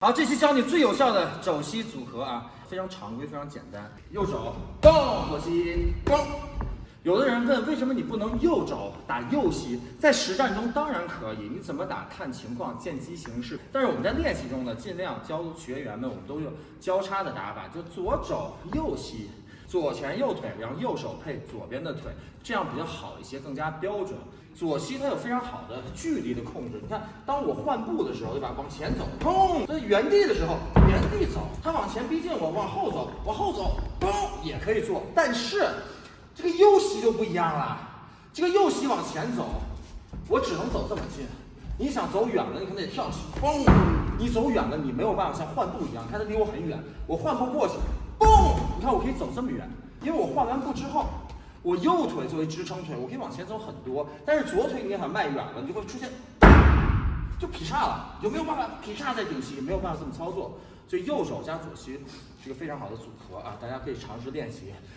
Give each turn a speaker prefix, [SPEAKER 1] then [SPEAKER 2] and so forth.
[SPEAKER 1] 好，这期教你最有效的肘膝组合啊，非常常规，非常简单。右手咚，左膝咣。有的人问，为什么你不能右肘打右膝？在实战中当然可以，你怎么打看情况，见机行事。但是我们在练习中呢，尽量教学员们，我们都用交叉的打法，就左肘右膝，左前右腿，然后右手配左边的腿，这样比较好一些，更加标准。左膝它有非常好的距离的控制。你看，当我换步的时候，对吧？往前走，砰；在原地的时候，原地走。它往前逼近我，往后走，往后走，砰，也可以做。但是这个右膝就不一样了。这个右膝往前走，我只能走这么近。你想走远了，你可能得跳起，嘣！你走远了，你没有办法像换步一样，看它离我很远，我换步过去，嘣！你看我可以走这么远，因为我换完步之后。我右腿作为支撑腿，我可以往前走很多，但是左腿你想迈远了，你就会出现就劈叉了，有没有办法劈叉在顶膝？没有办法这么操作，所以右手加左膝是个非常好的组合啊，大家可以尝试练习。